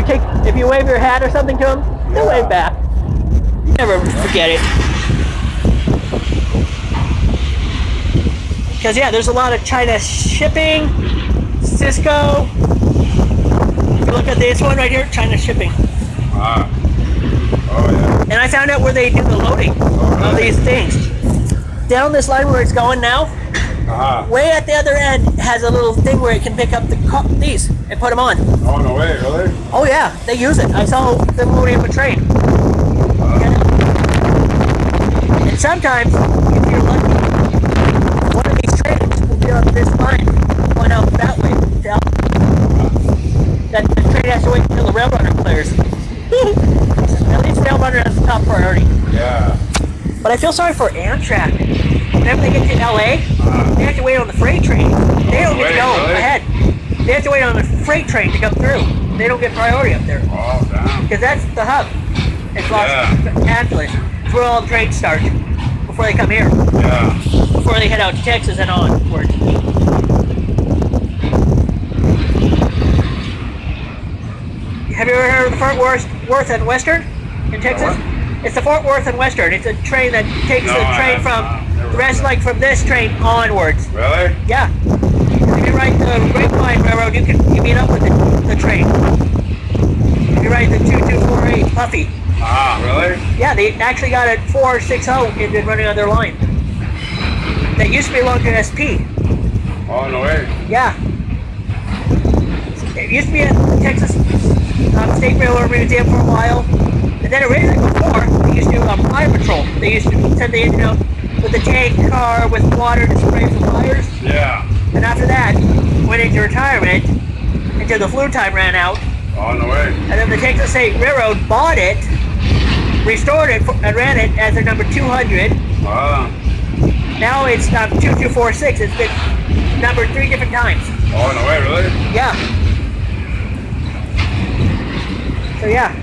you take, if you wave your hat or something to them, they'll wave back. You never forget it. Because yeah, there's a lot of China shipping, COSCO. If you look at this one right here, China shipping. Ah. Oh yeah. And I found out where they do the loading of these things. Down this line where it's going now, Ah. way at the other end has a little thing where it can pick up the co- these and put them on. Oh no way, really? Oh yeah, they use it. I saw them loading up a train. And sometimes, if you're lucky, one of these trains will be on this line, going out that way. Down. That the train has to wait until the rail runner clears. At least rail runner has the top priority. Yeah. But I feel sorry for Amtrak. Whenever they get to LA, they have to wait on the freight train. They don't get to go really? ahead. They have to wait on the freight train to come through. They don't get priority up there. Oh damn. Because that's the hub. It's Los Yeah. Angeles. It's where all the trains start before they come here. Yeah. Before they head out to Texas and onward. Have you ever heard of the Fort Worth, Worth and Western in Texas? It's the Fort Worth and Western. It's a train that takes No, the train from the rest, like from this train onwards. Really? Yeah. If you ride the Grapevine Railroad, you can you meet up with the, the train. If you ride the 2248 Puffy, Ah, really? yeah, they actually got a 460 and been running on their line. That used to belong to SP. Oh no way. Yeah. It used to be at the Texas um, State Railroad Museum for a while. And then originally before, they used to do um, fire patrol. They used to send the engine out with a tank car with water to spray for fires. Yeah. And after that, went into retirement until the flue time ran out. Oh no way. And then the Texas State Railroad bought it, restored it, and ran it as their number 200. Ah. Now it's um, 2246. It's been numbered three different times. Oh no way, really? Yeah. So yeah.